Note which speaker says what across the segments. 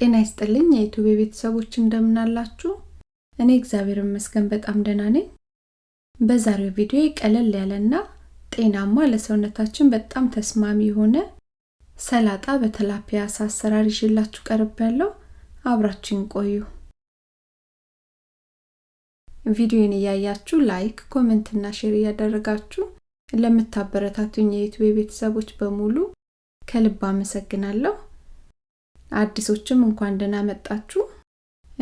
Speaker 1: ጤና ይስጥልኝ የ YouTube ቤተሰቦች እንደምናላችሁ። እኔ እግዚአብሔር ይመስገን በጣም ደህና ነኝ። በዛሬው ቪዲዮ ቀለል ያለና ጤናማ ለሰውነታችን በጣም ተስማሚ የሆነ ሰላጣ በ tilapia አሰራር ይዤላችሁ ቀርቤያለው አብራችሁን ቆዩ። ቪዲዮን እያያችሁ like፣ comment እና share እያደረጋችሁ ለምታበረታቱኝ የ YouTube ቤተሰቦች በሙሉ ከልብ አመሰግናለሁ። አዲሶችም እንኳን ደህና መጣችሁ።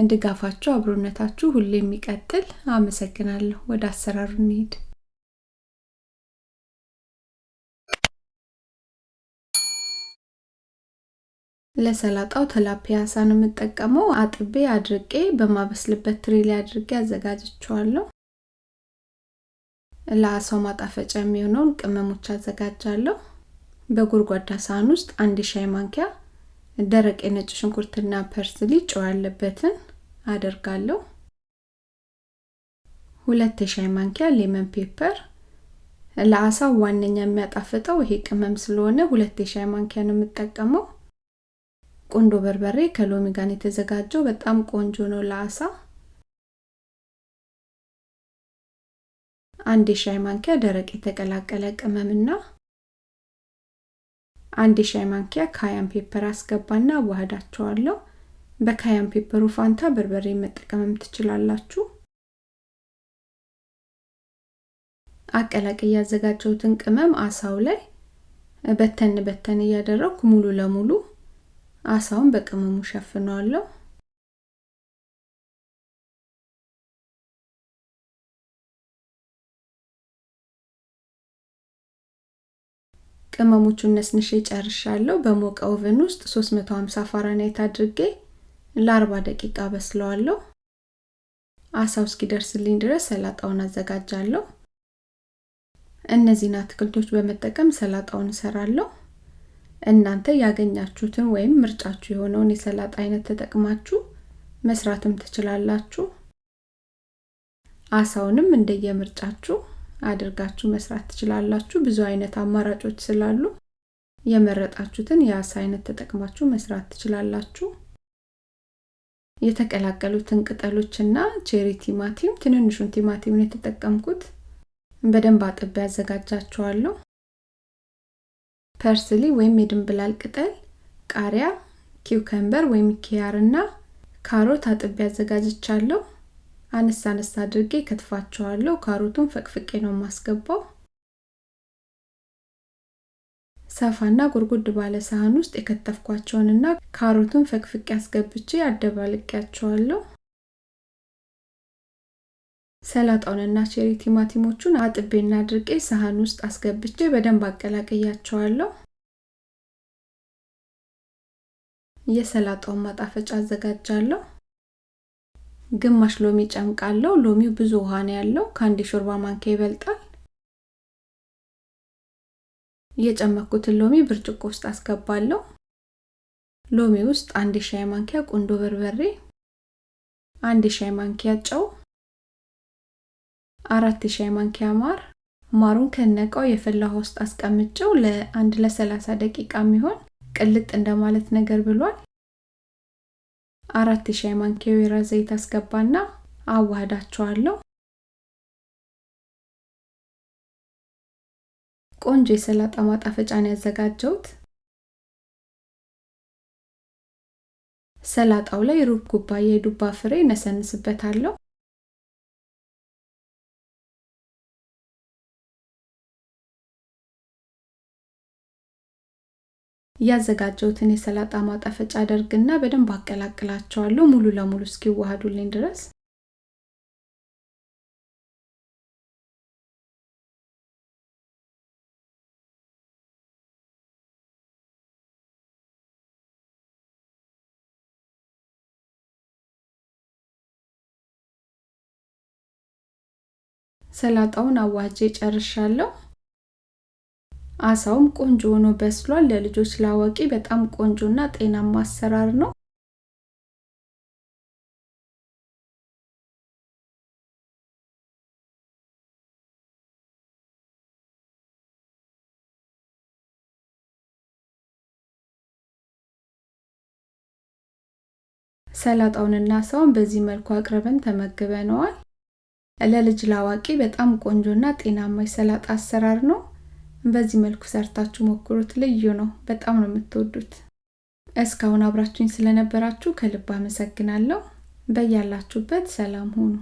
Speaker 1: ድጋፋችሁ፣ አብሮነታችሁ ሁሌ የሚቀጥል አመሰግናለሁ። ወደ አሰራሩ እንሂድ። ለሰላጣው ተላፒያ አሳ ነው የምጠቀመው። አጥቤ አድርቄ በማበስልበት ትሪ ላይ አድርጌ አዘጋጅቼዋለሁ። ለአሳው ማጣፈጫ የሚሆነውን ቅመሞች አዘጋጃለሁ። በጎድጓዳ ሳህን ውስጥ አንድ ሻይ ማንኪያ ደረቅ የነጭ ሽንኩርትና parsley ጨው ያለበትን አደርጋለሁ። ሁለት የሻይ ማንኪያ lemon pepper። ለአሳው ዋነኛ የሚያጣፍጠው ይሄ ቅመም ስለሆነ ሁለት የሻይ ማንኪያ ነው የምጠቀመው። ቁንዶ በርበሬ ከሎሚ ጋር የተዘጋጀው በጣም ቆንጆ ነው ለአሳ። አንድ የሻይ ማንኪያ ደረቅ የተቀላቀለ ቅመምና አንድ የሻይ ማንኪያ cayenne pepper አስገባና አዋህዳቸዋለሁ። በ cayenne pepper ኡ ፋንታ በርበሬ መጠቀምም ትችላላችሁ። አቀላቅዬ ያዘጋጀሁትን ቅመም አሳው ላይ በተን በተን እያደረኩ ሙሉ ለሙሉ አሳውን በቅመሙ ሸፍነዋለሁ። ቅመሞቹን ነስንሼ ጨርሻለሁ። በሞቀ oven ውስጥ 350 ፋራናይት አድርጌ ለ40 ደቂቃ በስለዋለሁ። አሳው እስኪደርስልኝ ድረስ ሰላጣውን አዘጋጃለሁ። እነዚህን አትክልቶች በመጠቀም ሰላጣውን እሰራለሁ። እናንተ ያገኛችሁትን ወይም ምርጫችሁ የሆነውን የሰላጣ አይነት ተጠቅማችሁ መስራትም ትችላላችሁ። አሳውንም እንደየምርጫችሁ አድርጋችሁ መስራት ትችላላችሁ። ብዙ አይነት አማራጮች ስላሉ የመረጣችሁትን የአሳ አይነት ተጠቅማችሁ መስራት ትችላላችሁ። የተቀላቀሉትን ቅጠሎችና cherry ቲማቲም፣ ትንንሹን ቲማቲም ነው የተጠቀምኩት። በደንብ አጥቤ አዘጋጃቸዋለሁ። parsley ወይም የድንብላል ቅጠል፣ ቃሪያ፣ cucumber ወይም ኪያር እና ካሮት አጥቤ አዘጋጃቸዋለሁ። አነሳ አነሳ አድርጌ ከትፋቸዋለሁ። ካሮቱን ፈቅፍቄ ነው የማስገባው። ሰፋና ጉርጉድ ባለ ሳህን ውስጥ የከተፍኳቸውንና ካሮቱን ፈቅፍቄ አስገብቼ አደባልቄያቸዋለሁ። ሰላጣውንና ቼሪ ቲማቲሞቹን አጥቤና አድርቄ ሳህን ውስጥ አስገብቼ በደንብ አቀላቅያቸዋለሁ። የሰላጣውን ማጣፈጫ አዘጋጃለሁ። ግማሽ ሎሚ ጨምቃለሁ። ሎሚው ብዙ ውሃ ነው ያለው፣ ከአንድ የሾርባ ማንኪያ ይበልጣል። የጨመኩትን ሎሚ ብርጭቆ ውስጥ አስገባለሁ። ሎሚ ውስጥ አንድ የሻይ ማንኪያ ቁንዶ በርበሬ፣ አንድ የሻይ ማንኪያ ጨው፣ አራት የሻይ ማንኪያ ማር። ማሩን ከነቃው የፈላ ውሃ ውስጥ አስቀምጨው ለአንድ ለሰላሳ ደቂቃ የሚሆን ቅልጥ እንደማለት ነገር ብሏል። አራት የሻይ ማንኪያ ወይራ ዘይት አስገባና አዋህዳቸዋለሁ። ቆንጆ የሰላጣ ማጣፈጫን ያዘጋጀሁት። ሰላጣው ላይ ሩብ ኩባያ የዱባ ፍሬ ነሰንስበታለሁ። ያዘጋጀሁትን የሰላጣ ማጣፈጫ አደርግና በደንብ አቀላቅላቸዋለሁ ሙሉ ለሙሉ እስኪዋሃዱልኝ ድረስ። ሰላጣውን አዋጄ ጨርሻለሁ። አሳውም ቆንጆ ሆኖ በስሏል። ለልጆች ላዋቂ በጣም ቆንጆና ጤናማ አሰራር ነው። ሰላጣውንና አሳውን በዚህ መልኩ አቅርበን ተመግበነዋል። ለልጅ ላዋቂ በጣም ቆንጆና ጤናማ የሰላጣ አሰራር ነው። በዚህ መልኩ ሰርታችሁ ሞክሩት። ልዩ ነው። በጣም ነው የምትወዱት። እስካሁን አብራችሁኝ ስለነበራችሁ ከልብ አመሰግናለሁ። በያላችሁበት ሰላም ሁኑ።